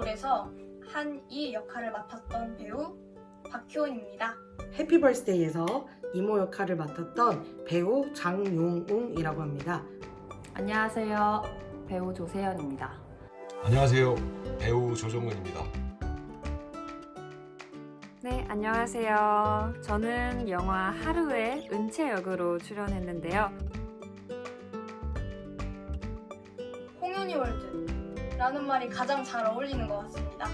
버스데이에서 한이 역할을 맡았던 배우 박효은입니다. 해피벌스데이에서 이모 역할을 맡았던 배우 장용웅이라고 합니다. 안녕하세요. 배우 조세연입니다. 안녕하세요. 배우 조정근입니다. 네, 안녕하세요. 저는 영화 하루의 은채 역으로 출연했는데요. 홍윤이 월드 라는 말이 가장 잘 어울리는 것 같습니다.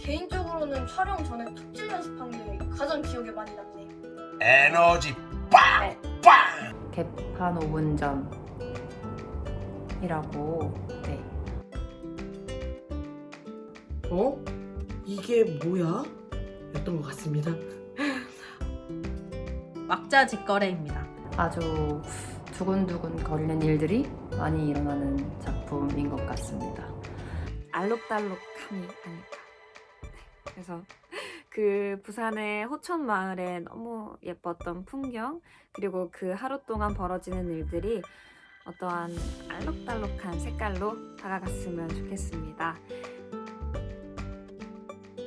개인적으로는 촬영 전에 톱질 연습한 게 가장 기억에 많이 남네요. 에너지 빵! 빵! 개판 5분 전이라고 네. 어? 이게 뭐야? 였던 것 같습니다. 막자 직거래입니다. 아주 두근두근 거리는 일들이 많이 일어나는 작품 인 것 같습니다. 알록달록함이 아닐까. 네, 그래서 그 부산의 호천 마을의 너무 예뻤던 풍경 그리고 그 하루 동안 벌어지는 일들이 어떠한 알록달록한 색깔로 다가갔으면 좋겠습니다.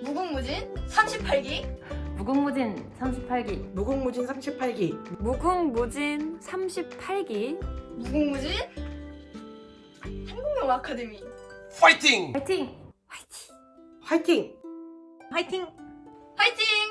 무궁무진 38기 무궁무진 38기 무궁무진 38기 무궁무진 38기 무궁무진 아카데미 파이팅! 파이팅! 파이팅! 파이팅! 파이팅! 파이팅!